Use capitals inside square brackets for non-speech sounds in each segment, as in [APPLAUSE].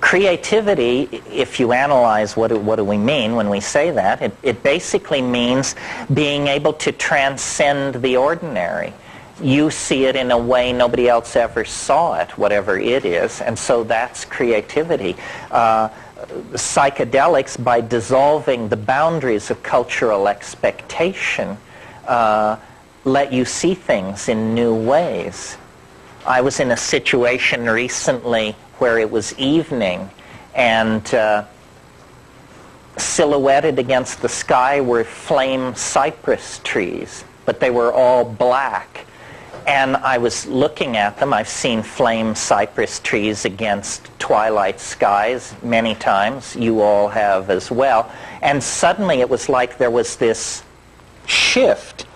creativity, if you analyze what do, what do we mean when we say that, it, it basically means being able to transcend the ordinary. You see it in a way nobody else ever saw it, whatever it is, and so that's creativity. Uh, psychedelics, by dissolving the boundaries of cultural expectation, uh, let you see things in new ways. I was in a situation recently where it was evening and uh, silhouetted against the sky were flame cypress trees, but they were all black. And I was looking at them. I've seen flame cypress trees against twilight skies many times. You all have as well. And suddenly it was like there was this shift.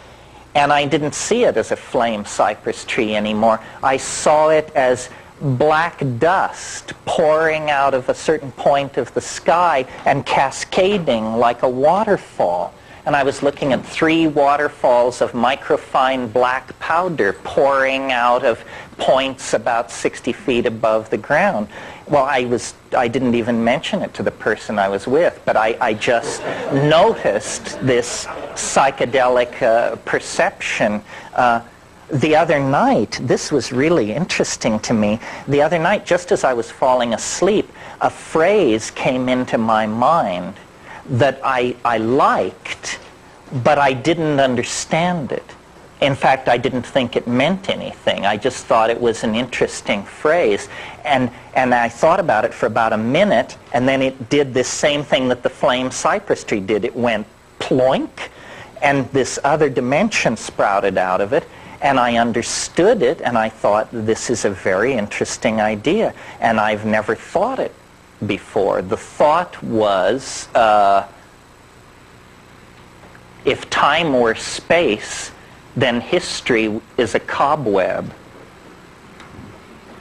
And I didn't see it as a flame cypress tree anymore. I saw it as black dust pouring out of a certain point of the sky and cascading like a waterfall. And I was looking at three waterfalls of microfine black powder pouring out of points about 60 feet above the ground. Well, I, was, I didn't even mention it to the person I was with, but I, I just noticed this psychedelic uh, perception uh, the other night, this was really interesting to me. The other night, just as I was falling asleep, a phrase came into my mind that I, I liked, but I didn't understand it. In fact, I didn't think it meant anything. I just thought it was an interesting phrase. And, and I thought about it for about a minute, and then it did this same thing that the flame cypress tree did. It went ploink, and this other dimension sprouted out of it, and I understood it, and I thought, this is a very interesting idea, and I've never thought it before. The thought was, uh, if time were space, then history is a cobweb.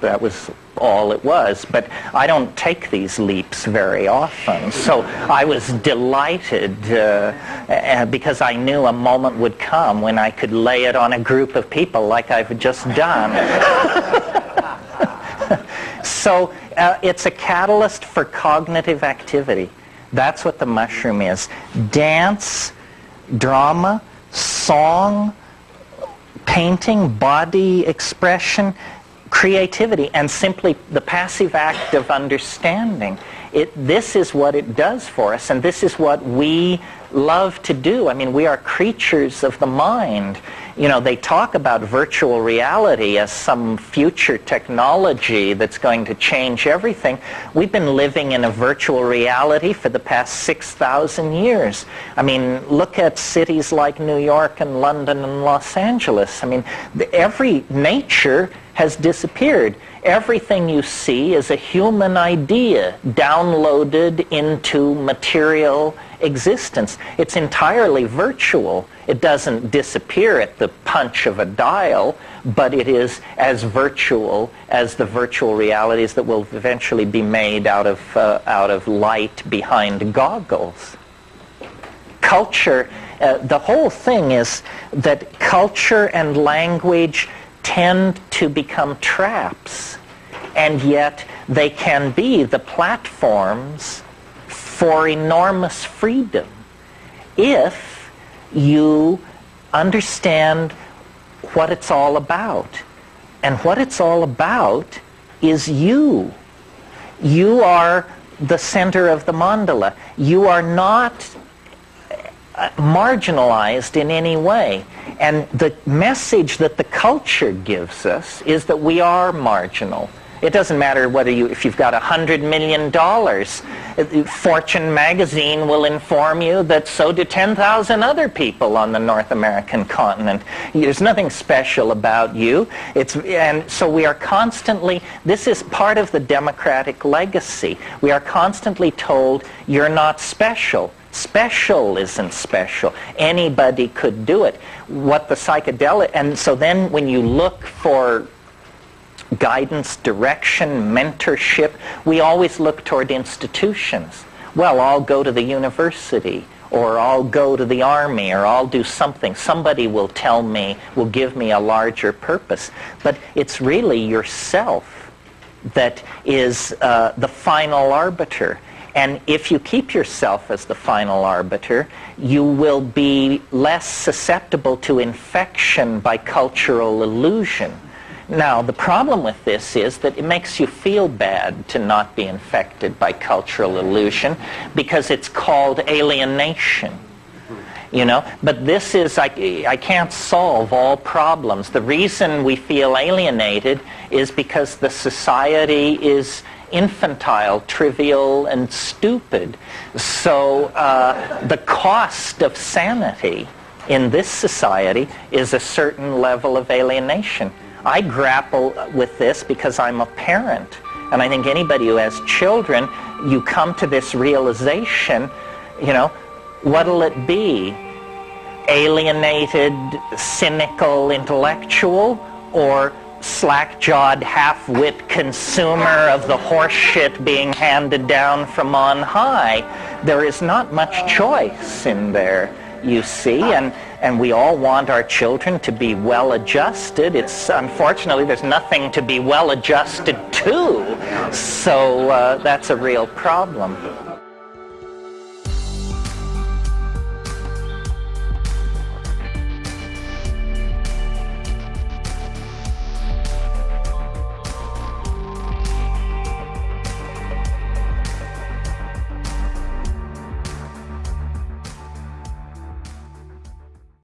That was all it was. But I don't take these leaps very often. So I was delighted uh, because I knew a moment would come when I could lay it on a group of people like I've just done. [LAUGHS] so uh, it's a catalyst for cognitive activity. That's what the mushroom is. Dance, drama, song, painting, body expression, creativity and simply the passive act of understanding. It, this is what it does for us, and this is what we love to do. I mean, we are creatures of the mind. You know, they talk about virtual reality as some future technology that's going to change everything. We've been living in a virtual reality for the past 6,000 years. I mean, look at cities like New York and London and Los Angeles. I mean, every nature has disappeared. Everything you see is a human idea downloaded into material existence. It's entirely virtual. It doesn't disappear at the punch of a dial, but it is as virtual as the virtual realities that will eventually be made out of, uh, out of light behind goggles. Culture, uh, the whole thing is that culture and language tend to become traps, and yet they can be the platforms for enormous freedom if you understand what it's all about. And what it's all about is you. You are the center of the mandala. You are not marginalized in any way. And the message that the culture gives us is that we are marginal. It doesn't matter whether you, if you've got a hundred million dollars, Fortune magazine will inform you that so do 10,000 other people on the North American continent. There's nothing special about you. It's, and so we are constantly, this is part of the democratic legacy. We are constantly told, you're not special. Special isn't special. Anybody could do it. What the psychedelic, and so then when you look for guidance, direction, mentorship, we always look toward institutions. Well, I'll go to the university, or I'll go to the army, or I'll do something. Somebody will tell me, will give me a larger purpose. But it's really yourself that is uh, the final arbiter. And if you keep yourself as the final arbiter, you will be less susceptible to infection by cultural illusion. Now, the problem with this is that it makes you feel bad to not be infected by cultural illusion because it's called alienation you know but this is I, I can't solve all problems the reason we feel alienated is because the society is infantile trivial and stupid so uh, the cost of sanity in this society is a certain level of alienation i grapple with this because i'm a parent and i think anybody who has children you come to this realization you know what'll it be? Alienated, cynical intellectual, or slack-jawed, half-wit consumer of the horseshit being handed down from on high? There is not much choice in there, you see, and and we all want our children to be well adjusted. It's unfortunately there's nothing to be well adjusted to, so uh, that's a real problem.